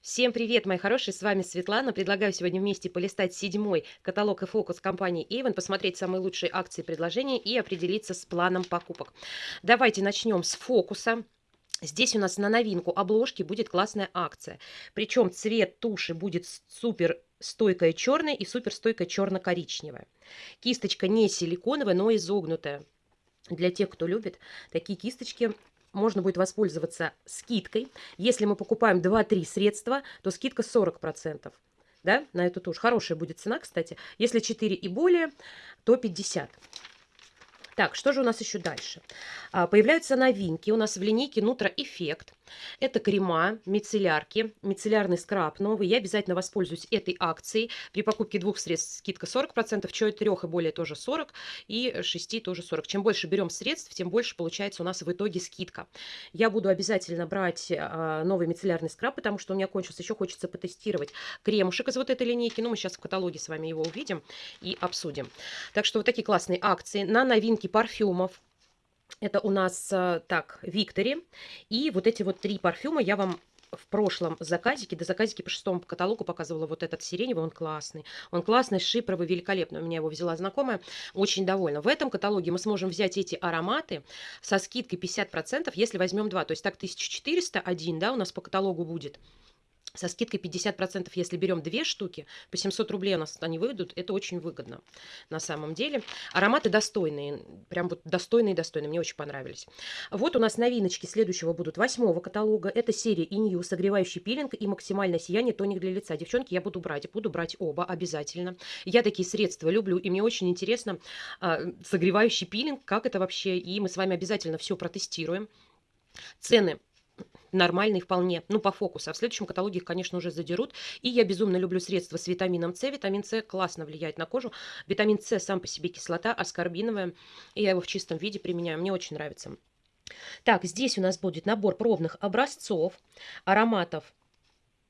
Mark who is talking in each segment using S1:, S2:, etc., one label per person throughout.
S1: Всем привет, мои хорошие, с вами Светлана. Предлагаю сегодня вместе полистать седьмой каталог и фокус компании Avon, посмотреть самые лучшие акции и предложения и определиться с планом покупок. Давайте начнем с фокуса. Здесь у нас на новинку обложки будет классная акция. Причем цвет туши будет супер стойкая черная и супер стойкая черно-коричневая. Кисточка не силиконовая, но изогнутая. Для тех, кто любит, такие кисточки можно будет воспользоваться скидкой. Если мы покупаем 2-3 средства, то скидка 40%. Да, на эту тушь. Хорошая будет цена, кстати. Если 4 и более, то 50%. Так, что же у нас еще дальше? А, появляются новинки у нас в линейке Нутро Эффект. Это крема, мицеллярки, мицеллярный скраб новый. Я обязательно воспользуюсь этой акцией. При покупке двух средств скидка 40%, чего трех и более тоже 40, и 6 тоже 40. Чем больше берем средств, тем больше получается у нас в итоге скидка. Я буду обязательно брать а, новый мицеллярный скраб, потому что у меня кончился. Еще хочется потестировать кремушек из вот этой линейки. Ну, мы сейчас в каталоге с вами его увидим и обсудим. Так что вот такие классные акции на новинки парфюмов. Это у нас, э, так, Виктори. И вот эти вот три парфюма я вам в прошлом заказике, до заказике по шестому каталогу показывала вот этот сиреневый, он классный. Он классный, шипровый, великолепный. У меня его взяла знакомая, очень довольна. В этом каталоге мы сможем взять эти ароматы со скидкой 50%, если возьмем два. То есть так 1400 один, да, у нас по каталогу будет со скидкой 50%, если берем две штуки, по 700 рублей у нас они выйдут, это очень выгодно на самом деле. Ароматы достойные, прям вот достойные-достойные, мне очень понравились. Вот у нас новиночки следующего будут восьмого каталога. Это серия Инью, согревающий пилинг и максимальное сияние тоник для лица. Девчонки, я буду брать, буду брать оба обязательно. Я такие средства люблю, и мне очень интересно э, согревающий пилинг, как это вообще, и мы с вами обязательно все протестируем. Цены нормальный вполне, ну, по фокусу. А в следующем каталоге их, конечно, уже задерут. И я безумно люблю средства с витамином С. Витамин С классно влияет на кожу. Витамин С сам по себе кислота, аскорбиновая. И я его в чистом виде применяю. Мне очень нравится. Так, здесь у нас будет набор пробных образцов, ароматов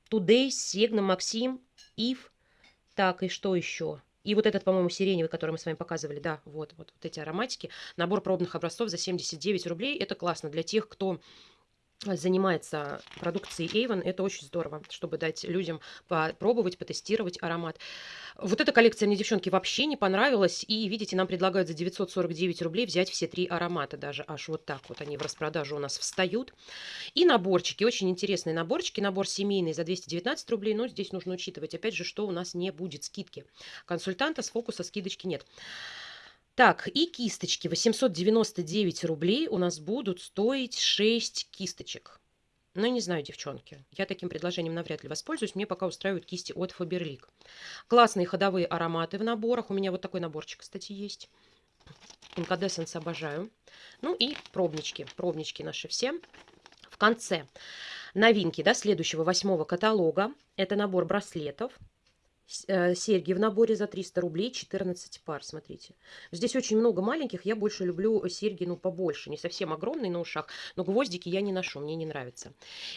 S1: Today, Segna, Максим, Ив. Так, и что еще? И вот этот, по-моему, сиреневый, который мы с вами показывали, да, вот, вот, вот эти ароматики. Набор пробных образцов за 79 рублей. Это классно для тех, кто занимается продукцией Avon, это очень здорово, чтобы дать людям попробовать, потестировать аромат. Вот эта коллекция мне, девчонки, вообще не понравилась. И, видите, нам предлагают за 949 рублей взять все три аромата даже. Аж вот так вот они в распродажу у нас встают. И наборчики, очень интересные наборчики. Набор семейный за 219 рублей, но здесь нужно учитывать, опять же, что у нас не будет скидки. Консультанта с фокуса скидочки нет. Так, и кисточки. 899 рублей у нас будут стоить 6 кисточек. Ну, не знаю, девчонки. Я таким предложением навряд ли воспользуюсь. Мне пока устраивают кисти от Faberlic. Классные ходовые ароматы в наборах. У меня вот такой наборчик, кстати, есть. Incandescence обожаю. Ну и пробнички. Пробнички наши все. В конце новинки, да, следующего восьмого каталога. Это набор браслетов. Э, серьги в наборе за 300 рублей, 14 пар, смотрите. Здесь очень много маленьких, я больше люблю серьги, ну, побольше, не совсем огромные на ушах, но гвоздики я не ношу, мне не нравится.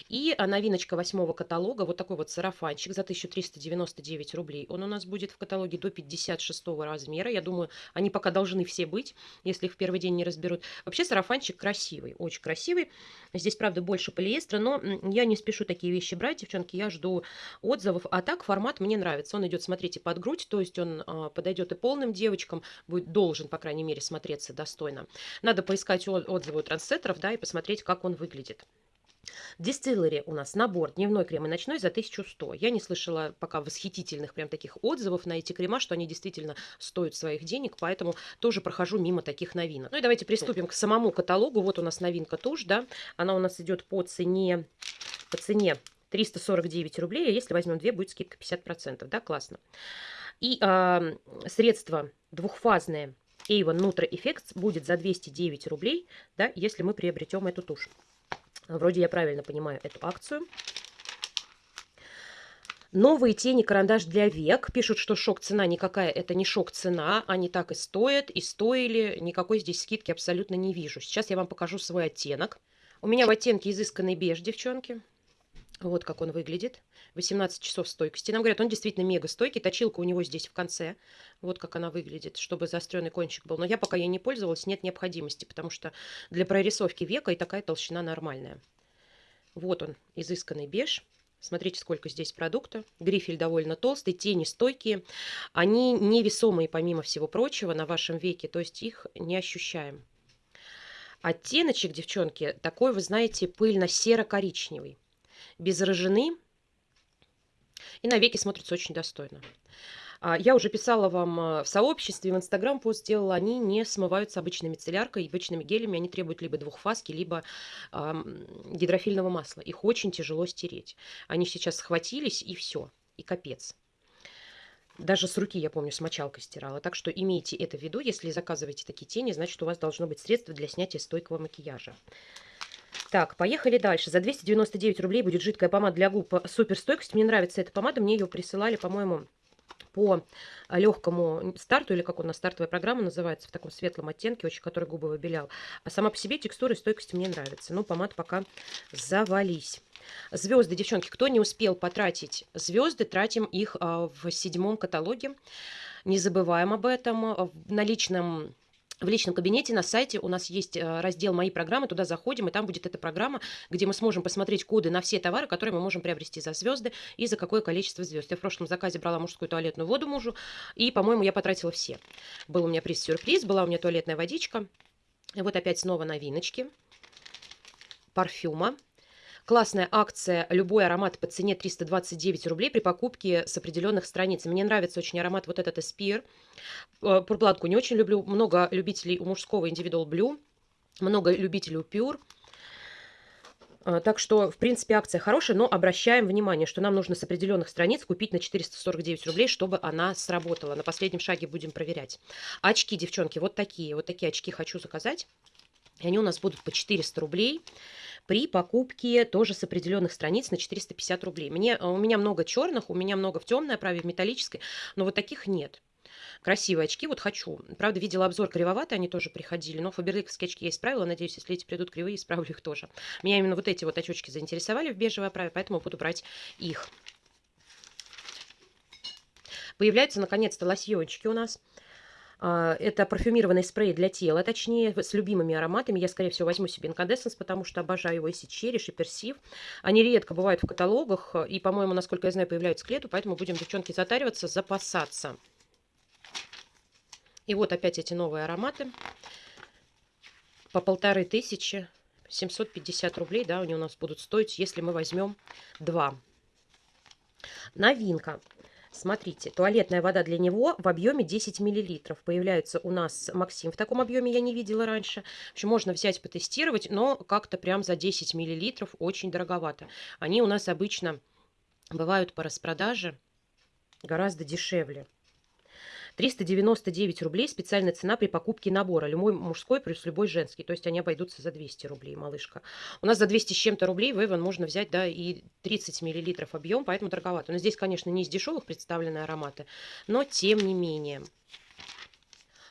S1: И а, новиночка восьмого каталога, вот такой вот сарафанчик за 1399 рублей. Он у нас будет в каталоге до 56 размера, я думаю, они пока должны все быть, если их в первый день не разберут. Вообще сарафанчик красивый, очень красивый. Здесь, правда, больше полиэстера, но я не спешу такие вещи брать, девчонки, я жду отзывов. А так формат мне нравится, он он идет, смотрите, под грудь, то есть он а, подойдет и полным девочкам, будет, должен, по крайней мере, смотреться достойно. Надо поискать отзывы у трансеттеров, да, и посмотреть, как он выглядит. Дистиллери у нас набор дневной крем и ночной за 1100. Я не слышала пока восхитительных прям таких отзывов на эти крема, что они действительно стоят своих денег, поэтому тоже прохожу мимо таких новинок. Ну и давайте приступим к самому каталогу. Вот у нас новинка тушь, да, она у нас идет по цене, по цене 349 рублей, а если возьмем две, будет скидка 50%, да, классно. И э, средство двухфазное Avon Nutra Effects будет за 209 рублей, да, если мы приобретем эту тушь. Вроде я правильно понимаю эту акцию. Новые тени карандаш для век. Пишут, что шок-цена никакая, это не шок-цена. Они так и стоят, и стоили. Никакой здесь скидки абсолютно не вижу. Сейчас я вам покажу свой оттенок. У меня в оттенке изысканный беж, девчонки. Вот как он выглядит. 18 часов стойкости. Нам говорят, он действительно мега стойкий. Точилка у него здесь в конце. Вот как она выглядит, чтобы заостренный кончик был. Но я пока ей не пользовалась, нет необходимости, потому что для прорисовки века и такая толщина нормальная. Вот он, изысканный беж. Смотрите, сколько здесь продукта. Грифель довольно толстый, тени стойкие. Они невесомые, помимо всего прочего, на вашем веке, то есть их не ощущаем. Оттеночек, девчонки, такой, вы знаете, пыльно-серо-коричневый. Без рыжины. И на веки смотрится очень достойно. А, я уже писала вам а, в сообществе, в Инстаграм пост сделала, они не смываются обычной мицелляркой, обычными гелями, они требуют либо двухфаски, либо э, гидрофильного масла. Их очень тяжело стереть. Они сейчас схватились и все, и капец. Даже с руки, я помню, с мочалкой стирала. Так что имейте это в виду, если заказываете такие тени, значит у вас должно быть средство для снятия стойкого макияжа. Так, поехали дальше. За 299 рублей будет жидкая помада для губ суперстойкость. Мне нравится эта помада, мне ее присылали, по-моему, по легкому старту, или как у нас стартовая программа называется, в таком светлом оттенке, очень который губы выбелял. А сама по себе текстура и стойкость мне нравится. Но помад пока завались. Звезды, девчонки, кто не успел потратить звезды, тратим их а, в седьмом каталоге. Не забываем об этом. На личном в личном кабинете на сайте у нас есть э, раздел «Мои программы», туда заходим, и там будет эта программа, где мы сможем посмотреть коды на все товары, которые мы можем приобрести за звезды и за какое количество звезд. Я в прошлом заказе брала мужскую туалетную воду мужу, и, по-моему, я потратила все. Был у меня приз-сюрприз, была у меня туалетная водичка. И вот опять снова новиночки. Парфюма. Классная акция «Любой аромат по цене 329 рублей» при покупке с определенных страниц. Мне нравится очень аромат вот этот Эспир. Пурпладку не очень люблю. Много любителей у мужского Individual Blue. Много любителей у Pure. Э, так что, в принципе, акция хорошая, но обращаем внимание, что нам нужно с определенных страниц купить на 449 рублей, чтобы она сработала. На последнем шаге будем проверять. Очки, девчонки, вот такие. Вот такие очки хочу заказать. И они у нас будут по 400 рублей при покупке тоже с определенных страниц на 450 рублей. Мне, у меня много черных, у меня много в темной оправе, в металлической, но вот таких нет. Красивые очки вот хочу. Правда, видела обзор кривоватые, они тоже приходили, но фаберликовские очки я исправила. Надеюсь, если эти придут кривые, исправлю их тоже. Меня именно вот эти вот очечки заинтересовали в бежевой оправе, поэтому буду брать их. Появляются, наконец-то, лосьончики у нас. А, это парфюмированный спрей для тела, точнее, с любимыми ароматами. Я, скорее всего, возьму себе инкандесенс, потому что обожаю его и чериш, и персив. Они редко бывают в каталогах, и, по-моему, насколько я знаю, появляются к лету, поэтому будем, девчонки, затариваться, запасаться. И вот опять эти новые ароматы. По полторы тысячи, 750 рублей, да, они у нас будут стоить, если мы возьмем два. Новинка. Смотрите, туалетная вода для него в объеме 10 мл. Появляется у нас Максим в таком объеме, я не видела раньше. В общем, можно взять, потестировать, но как-то прям за 10 мл очень дороговато. Они у нас обычно бывают по распродаже гораздо дешевле. 399 рублей специальная цена при покупке набора. Любой мужской плюс любой женский. То есть они обойдутся за 200 рублей, малышка. У нас за 200 с чем-то рублей в Эван можно взять, да, и 30 миллилитров объем, поэтому дороговато. Но здесь, конечно, не из дешевых представлены ароматы, но тем не менее.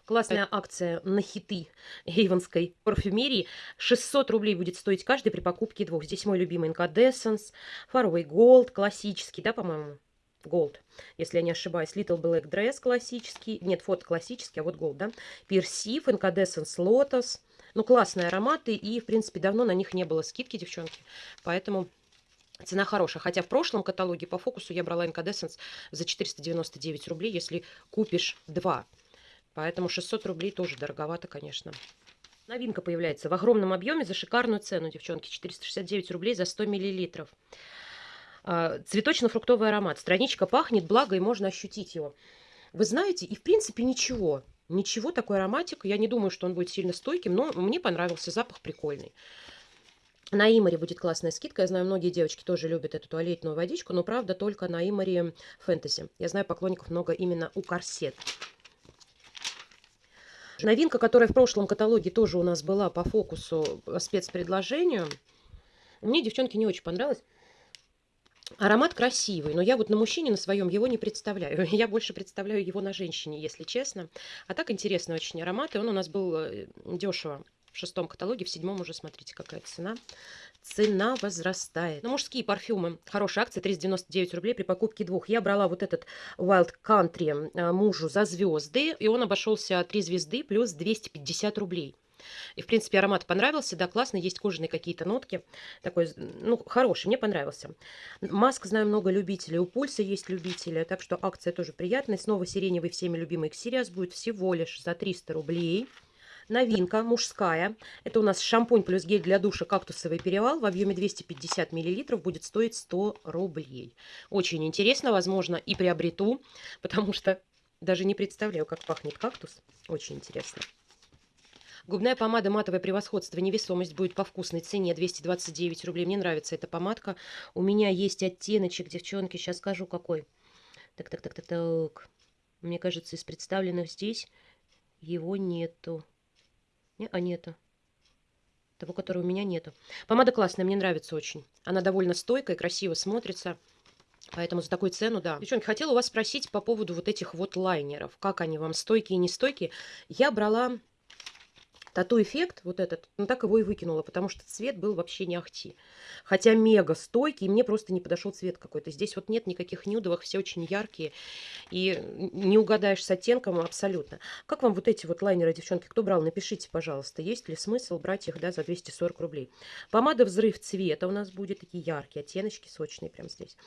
S1: Классная акция на хиты эйвонской парфюмерии. 600 рублей будет стоить каждый при покупке двух. Здесь мой любимый Incandescence, Faraway Gold, классический, да, по-моему? Gold, если я не ошибаюсь. Little Black Dress классический. Нет, фото классический, а вот Gold, да. Персив, Incandescence Lotus. Ну, классные ароматы. И, в принципе, давно на них не было скидки, девчонки. Поэтому цена хорошая. Хотя в прошлом каталоге по фокусу я брала Incandescence за 499 рублей, если купишь два. Поэтому 600 рублей тоже дороговато, конечно. Новинка появляется в огромном объеме за шикарную цену, девчонки. 469 рублей за 100 миллилитров. А, цветочно-фруктовый аромат. Страничка пахнет, благо, и можно ощутить его. Вы знаете, и в принципе ничего. Ничего, такой ароматик. Я не думаю, что он будет сильно стойким, но мне понравился, запах прикольный. На Имаре будет классная скидка. Я знаю, многие девочки тоже любят эту туалетную водичку, но, правда, только на Имаре фэнтези. Я знаю, поклонников много именно у корсет. Новинка, которая в прошлом каталоге тоже у нас была по фокусу спецпредложению. Мне, девчонки, не очень понравилось. Аромат красивый, но я вот на мужчине на своем его не представляю. Я больше представляю его на женщине, если честно. А так интересный очень аромат, и он у нас был э, дешево в шестом каталоге, в седьмом уже, смотрите, какая цена. Цена возрастает. На мужские парфюмы. Хорошая акция, 399 рублей при покупке двух. Я брала вот этот Wild Country э, мужу за звезды, и он обошелся 3 звезды плюс 250 рублей. И, в принципе, аромат понравился, да, классно, есть кожаные какие-то нотки. Такой, ну, хороший, мне понравился. Маска, знаю, много любителей, у Пульса есть любители, так что акция тоже приятная. Снова сиреневый всеми любимый Xerias будет всего лишь за 300 рублей. Новинка мужская. Это у нас шампунь плюс гель для душа «Кактусовый перевал» в объеме 250 мл будет стоить 100 рублей. Очень интересно, возможно, и приобрету, потому что даже не представляю, как пахнет кактус. Очень интересно. Губная помада «Матовое превосходство. Невесомость» будет по вкусной цене 229 рублей. Мне нравится эта помадка. У меня есть оттеночек, девчонки, сейчас скажу какой. Так, так, так, так, так. Мне кажется, из представленных здесь его нету. Не, а нету. Того, которого у меня нету. Помада классная, мне нравится очень. Она довольно стойкая, красиво смотрится. Поэтому за такую цену, да. Девчонки, хотела у вас спросить по поводу вот этих вот лайнеров. Как они вам, стойкие, не стойкие? Я брала Тату-эффект, вот этот, ну так его и выкинула, потому что цвет был вообще не ахти. Хотя мега стойкий, мне просто не подошел цвет какой-то. Здесь вот нет никаких нюдовых, все очень яркие. И не угадаешь с оттенком абсолютно. Как вам вот эти вот лайнеры, девчонки, кто брал, напишите, пожалуйста, есть ли смысл брать их, да, за 240 рублей. Помада «Взрыв цвета» у нас будет, такие яркие оттеночки, сочные прям здесь.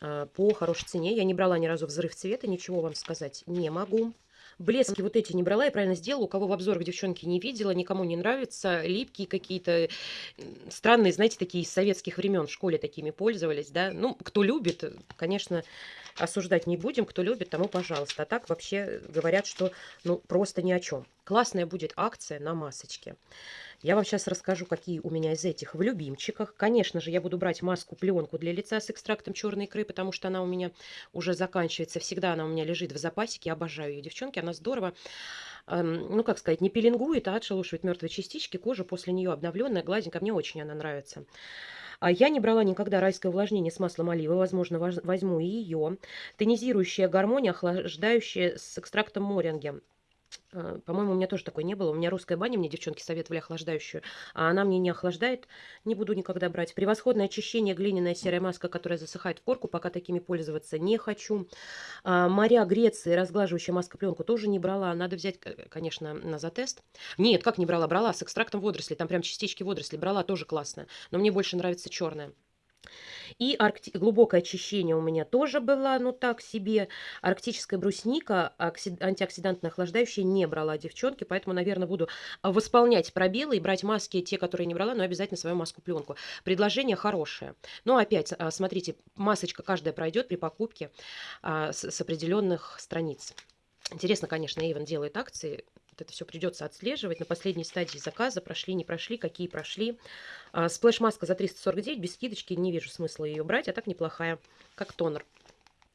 S1: А, по хорошей цене. Я не брала ни разу «Взрыв цвета», ничего вам сказать не могу. Блески вот эти не брала, я правильно сделала. У кого в обзорах девчонки не видела, никому не нравится. Липкие какие-то, странные, знаете, такие из советских времен в школе такими пользовались, да. Ну, кто любит, конечно, осуждать не будем. Кто любит, тому пожалуйста. А так вообще говорят, что ну просто ни о чем. Классная будет акция на масочке. Я вам сейчас расскажу, какие у меня из этих в любимчиках. Конечно же, я буду брать маску-пленку для лица с экстрактом черной икры, потому что она у меня уже заканчивается. Всегда она у меня лежит в запасике. Обожаю ее, девчонки. Она здорово эм, ну, как сказать, не пеленгует, а отшелушивает мертвые частички. Кожа после нее обновленная, гладенькая. Мне очень она нравится. А я не брала никогда райское увлажнение с маслом оливы. Возможно, возьму и ее. Тонизирующая гармония, охлаждающая с экстрактом моринги. А, по-моему, у меня тоже такой не было. У меня русская баня, мне девчонки советовали охлаждающую, а она мне не охлаждает, не буду никогда брать. Превосходное очищение, глиняная серая маска, которая засыхает в корку, пока такими пользоваться не хочу. А, моря Греции, разглаживающая маска пленку тоже не брала. Надо взять, конечно, на затест. Нет, как не брала? Брала с экстрактом водорослей, там прям частички водорослей брала, тоже классно. Но мне больше нравится черная. И аркти... глубокое очищение у меня тоже было, ну так себе. Арктическая брусника, оксид... антиоксидантно-охлаждающая не брала девчонки, поэтому, наверное, буду восполнять пробелы и брать маски, те, которые не брала, но обязательно свою маску-пленку. Предложение хорошее. Но опять, а, смотрите, масочка каждая пройдет при покупке а, с, определенных страниц. Интересно, конечно, Эйвен делает акции это все придется отслеживать. На последней стадии заказа прошли, не прошли, какие прошли. А, сплэш-маска за 349, без скидочки, не вижу смысла ее брать, а так неплохая, как тонер.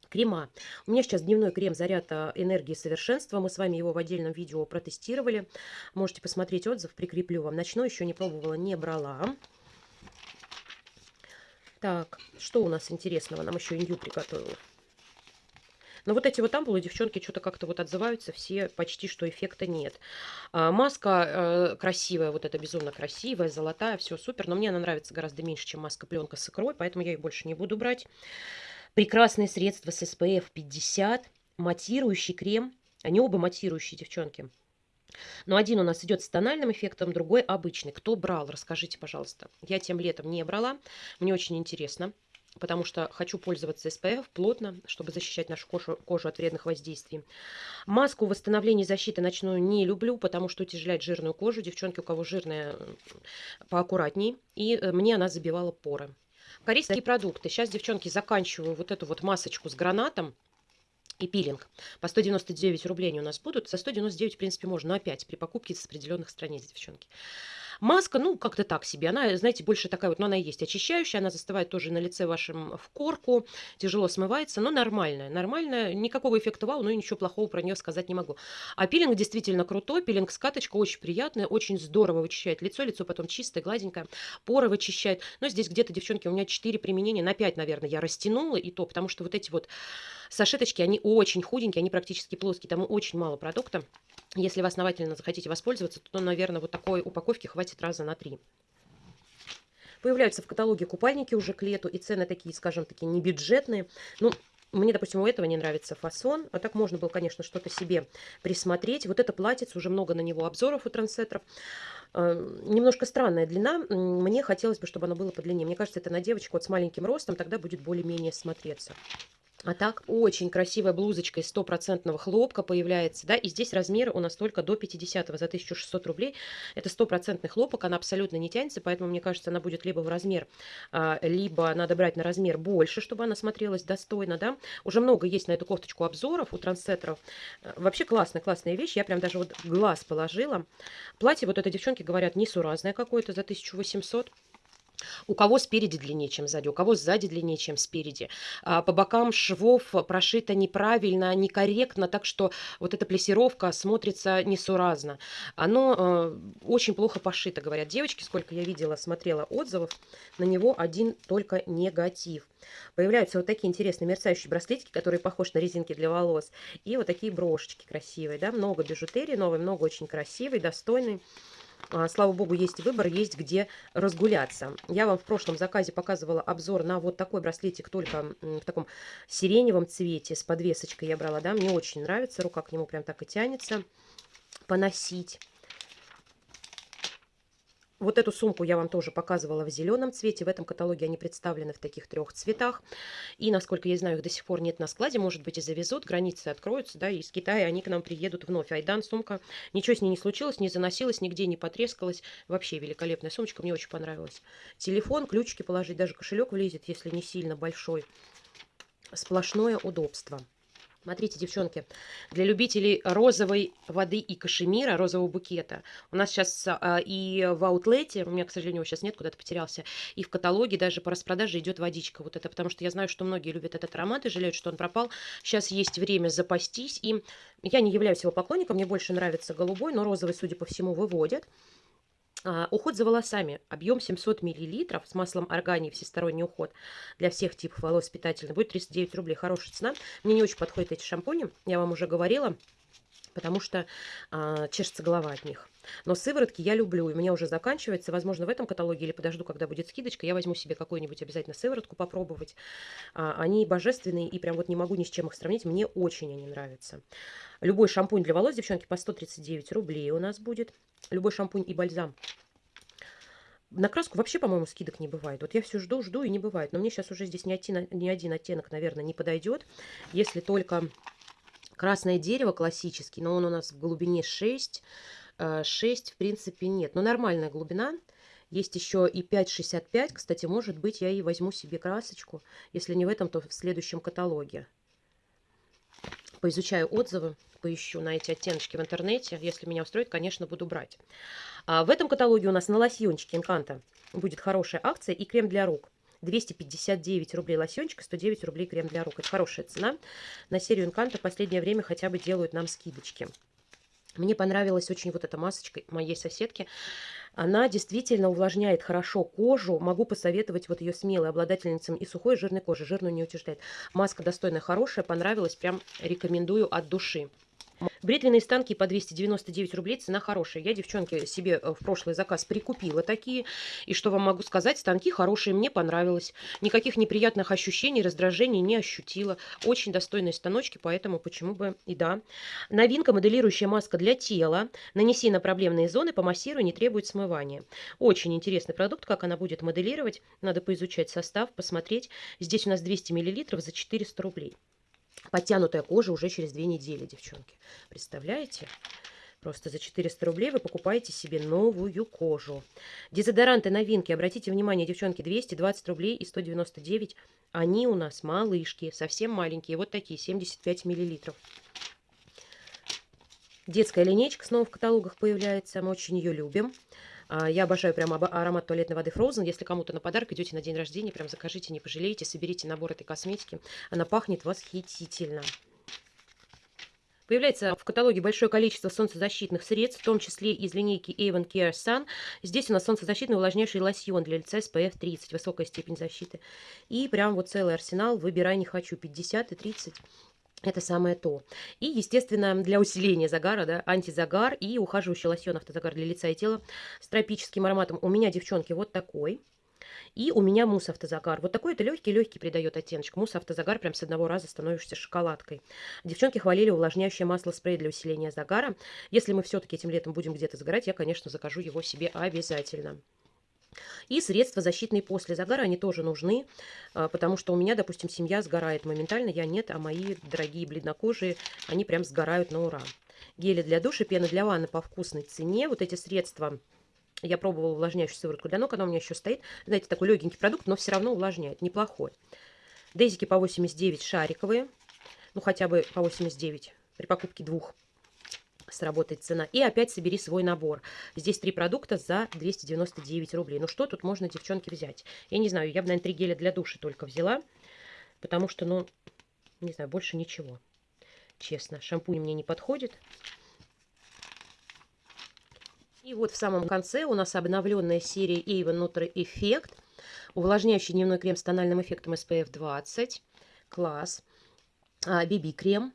S1: Крема. У меня сейчас дневной крем «Заряд энергии совершенства». Мы с вами его в отдельном видео протестировали. Можете посмотреть отзыв, прикреплю вам. Ночной еще не пробовала, не брала. Так, что у нас интересного? Нам еще индю приготовила. Но вот эти вот ампулы, девчонки, что-то как-то вот отзываются, все почти что эффекта нет. А, маска э, красивая, вот эта безумно красивая, золотая, все супер. Но мне она нравится гораздо меньше, чем маска-пленка с икрой, поэтому я ее больше не буду брать. Прекрасные средства с SPF 50, матирующий крем. Они оба матирующие, девчонки. Но один у нас идет с тональным эффектом, другой обычный. Кто брал, расскажите, пожалуйста. Я тем летом не брала. Мне очень интересно потому что хочу пользоваться SPF плотно, чтобы защищать нашу кожу, кожу от вредных воздействий. Маску восстановления защиты ночную не люблю, потому что утяжеляет жирную кожу. Девчонки, у кого жирная, поаккуратней. И э, мне она забивала поры. Корейские продукты. Сейчас, девчонки, заканчиваю вот эту вот масочку с гранатом и пилинг. По 199 рублей они у нас будут. За 199, в принципе, можно, но опять при покупке с определенных страниц, девчонки. Маска, ну, как-то так себе. Она, знаете, больше такая вот, но она и есть очищающая. Она застывает тоже на лице вашем в корку. Тяжело смывается, но нормальная. Нормальная. Никакого эффекта вау, но и ничего плохого про нее сказать не могу. А пилинг действительно крутой. Пилинг скаточка очень приятная. Очень здорово вычищает лицо. Лицо потом чистое, гладенькое. Поры вычищает. Но здесь где-то, девчонки, у меня 4 применения. На 5, наверное, я растянула. И то, потому что вот эти вот сашеточки, они очень худенькие. Они практически плоские. Там очень мало продукта. Если вы основательно захотите воспользоваться, то, наверное, вот такой упаковки хватит раза на три. Появляются в каталоге купальники уже к лету, и цены такие, скажем, такие не бюджетные. Ну, Мне, допустим, у этого не нравится фасон. А так можно было, конечно, что-то себе присмотреть. Вот это платьице, уже много на него обзоров у трансетеров. Э, немножко странная длина. Мне хотелось бы, чтобы оно было подлиннее. Мне кажется, это на девочку вот с маленьким ростом, тогда будет более-менее смотреться. А так очень красивая блузочка из стопроцентного хлопка появляется, да, и здесь размеры у нас только до 50 за 1600 рублей. Это стопроцентный хлопок, она абсолютно не тянется, поэтому, мне кажется, она будет либо в размер, а, либо надо брать на размер больше, чтобы она смотрелась достойно, да. Уже много есть на эту кофточку обзоров у трансетеров. Э, вообще классная, классная вещь, я прям даже вот глаз положила. Платье, вот это девчонки говорят, несуразное какое-то за 1800 у кого спереди длиннее, чем сзади, у кого сзади длиннее, чем спереди. А, по бокам швов прошито неправильно, некорректно, так что вот эта плесировка смотрится несуразно. Оно э, очень плохо пошито, говорят девочки, сколько я видела, смотрела отзывов, на него один только негатив. Появляются вот такие интересные мерцающие браслетики, которые похожи на резинки для волос. И вот такие брошечки красивые, да, много бижутерии новой, много очень красивой, достойной. А, слава богу, есть выбор, есть где разгуляться. Я вам в прошлом заказе показывала обзор на вот такой браслетик, только в таком сиреневом цвете, с подвесочкой я брала, да, мне очень нравится, рука к нему прям так и тянется поносить. Вот эту сумку я вам тоже показывала в зеленом цвете. В этом каталоге они представлены в таких трех цветах. И, насколько я знаю, их до сих пор нет на складе. Может быть, и завезут, границы откроются, да, из Китая они к нам приедут вновь. Айдан, сумка, ничего с ней не случилось, не заносилась, нигде не потрескалась. Вообще великолепная сумочка, мне очень понравилась. Телефон, ключики положить, даже кошелек влезет, если не сильно большой. Сплошное удобство. Смотрите, девчонки, для любителей розовой воды и кашемира, розового букета, у нас сейчас а, и в аутлете, у меня, к сожалению, его сейчас нет, куда-то потерялся, и в каталоге даже по распродаже идет водичка вот это, потому что я знаю, что многие любят этот аромат и жалеют, что он пропал. Сейчас есть время запастись им. Я не являюсь его поклонником, мне больше нравится голубой, но розовый, судя по всему, выводят. А, уход за волосами. Объем 700 мл с маслом органии, всесторонний уход для всех типов волос питательный. Будет 39 рублей. Хорошая цена. Мне не очень подходят эти шампуни, я вам уже говорила, потому что а, чешется голова от них. Но сыворотки я люблю, и у меня уже заканчивается. Возможно, в этом каталоге или подожду, когда будет скидочка, я возьму себе какую-нибудь обязательно сыворотку попробовать. А, они божественные, и прям вот не могу ни с чем их сравнить. Мне очень они нравятся. Любой шампунь для волос, девчонки, по 139 рублей у нас будет. Любой шампунь и бальзам. На краску вообще, по-моему, скидок не бывает. Вот я все жду, жду и не бывает. Но мне сейчас уже здесь ни один, ни один оттенок, наверное, не подойдет. Если только красное дерево классический, но он у нас в глубине 6. 6, э, в принципе, нет. Но нормальная глубина. Есть еще и 5,65. Кстати, может быть, я и возьму себе красочку. Если не в этом, то в следующем каталоге поизучаю отзывы, поищу на эти оттеночки в интернете. Если меня устроит, конечно, буду брать. А в этом каталоге у нас на лосьончике Инканта будет хорошая акция и крем для рук. 259 рублей лосьончик, 109 рублей крем для рук. Это хорошая цена. На серию Инканта в последнее время хотя бы делают нам скидочки. Мне понравилась очень вот эта масочка моей соседки. Она действительно увлажняет хорошо кожу. Могу посоветовать вот ее смелой обладательницам и сухой, и жирной кожи. Жирную не утверждает. Маска достойная, хорошая, понравилась. Прям рекомендую от души. Бритвенные станки по 299 рублей, цена хорошая. Я, девчонки, себе э, в прошлый заказ прикупила такие. И что вам могу сказать, станки хорошие, мне понравилось. Никаких неприятных ощущений, раздражений не ощутила. Очень достойные станочки, поэтому почему бы и да. Новинка, моделирующая маска для тела. Нанеси на проблемные зоны, помассируй, не требует смывания. Очень интересный продукт, как она будет моделировать. Надо поизучать состав, посмотреть. Здесь у нас 200 мл за 400 рублей. Подтянутая кожа уже через две недели, девчонки. Представляете? Просто за 400 рублей вы покупаете себе новую кожу. Дезодоранты новинки. Обратите внимание, девчонки, 220 рублей и 199. Они у нас малышки, совсем маленькие. Вот такие, 75 миллилитров. Детская линейка снова в каталогах появляется. Мы очень ее любим. А, я обожаю прям аромат туалетной воды Frozen. Если кому-то на подарок идете на день рождения, прям закажите, не пожалеете, соберите набор этой косметики. Она пахнет восхитительно. Появляется в каталоге большое количество солнцезащитных средств, в том числе из линейки Avon Care Sun. Здесь у нас солнцезащитный увлажняющий лосьон для лица SPF 30, высокая степень защиты. И прям вот целый арсенал, выбирай не хочу, 50 и 30 это самое то. И, естественно, для усиления загара, да, антизагар и ухаживающий лосьон автозагар для лица и тела с тропическим ароматом. У меня, девчонки, вот такой. И у меня мусс автозагар. Вот такой это легкий-легкий придает оттеночек. Мусс автозагар прям с одного раза становишься шоколадкой. Девчонки хвалили увлажняющее масло спрей для усиления загара. Если мы все-таки этим летом будем где-то загорать, я, конечно, закажу его себе обязательно. И средства защитные после загара, они тоже нужны, а, потому что у меня, допустим, семья сгорает моментально, я нет, а мои дорогие бледнокожие, они прям сгорают на ура. Гели для душа, пена для ванны по вкусной цене. Вот эти средства я пробовала увлажняющую сыворотку для ног, она у меня еще стоит. Знаете, такой легенький продукт, но все равно увлажняет, неплохой. Дезики по 89 шариковые, ну хотя бы по 89 при покупке двух сработает цена. И опять собери свой набор. Здесь три продукта за 299 рублей. Ну что тут можно, девчонки, взять? Я не знаю, я бы, наверное, три геля для души только взяла, потому что, ну, не знаю, больше ничего. Честно, шампунь мне не подходит. И вот в самом конце у нас обновленная серия Avon Nutri Effect. Увлажняющий дневной крем с тональным эффектом SPF 20. Класс. BB-крем.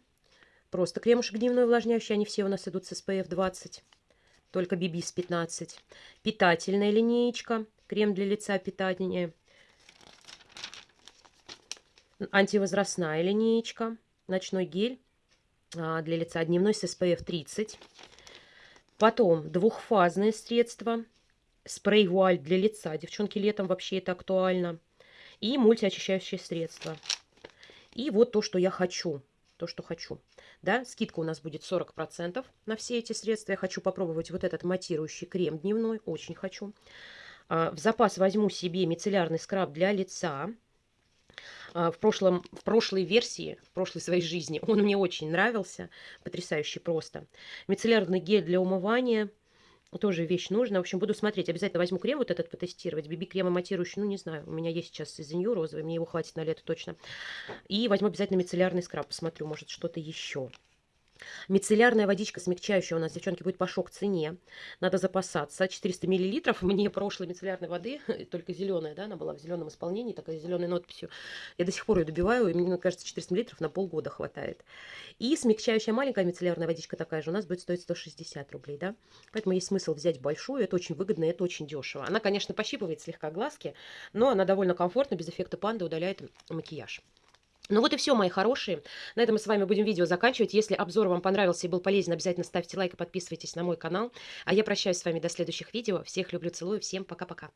S1: Просто кремушек дневной увлажняющий. Они все у нас идут с SPF 20. Только BB с 15. Питательная линеечка. Крем для лица питание. Антивозрастная линеечка. Ночной гель а, для лица дневной с SPF 30. Потом двухфазное средство. Спрей вуаль для лица. Девчонки, летом вообще это актуально. И мультиочищающее средство. И вот то, что я хочу. То, что хочу. Да, скидка у нас будет 40% на все эти средства. Я хочу попробовать вот этот матирующий крем дневной. Очень хочу. А, в запас возьму себе мицеллярный скраб для лица. А, в, прошлом, в прошлой версии, в прошлой своей жизни, он мне очень нравился, потрясающий просто. Мицеллярный гель для умывания, тоже вещь нужная. В общем, буду смотреть. Обязательно возьму крем вот этот потестировать. BB-крем матирующий, ну, не знаю. У меня есть сейчас из розовый, мне его хватит на лето точно. И возьму обязательно мицеллярный скраб, посмотрю, может, что-то еще. Мицеллярная водичка смягчающая у нас, девчонки, будет по шок-цене. Надо запасаться. 400 миллилитров. Мне прошлой мицеллярной воды, только зеленая, да, она была в зеленом исполнении, такая зеленой надписью. Я до сих пор ее добиваю, и мне кажется, 400 миллилитров на полгода хватает. И смягчающая маленькая мицеллярная водичка такая же у нас будет стоить 160 рублей, да. Поэтому есть смысл взять большую, это очень выгодно, это очень дешево. Она, конечно, пощипывает слегка глазки, но она довольно комфортно, без эффекта панды удаляет макияж. Ну вот и все, мои хорошие. На этом мы с вами будем видео заканчивать. Если обзор вам понравился и был полезен, обязательно ставьте лайк и подписывайтесь на мой канал. А я прощаюсь с вами до следующих видео. Всех люблю, целую. Всем пока-пока.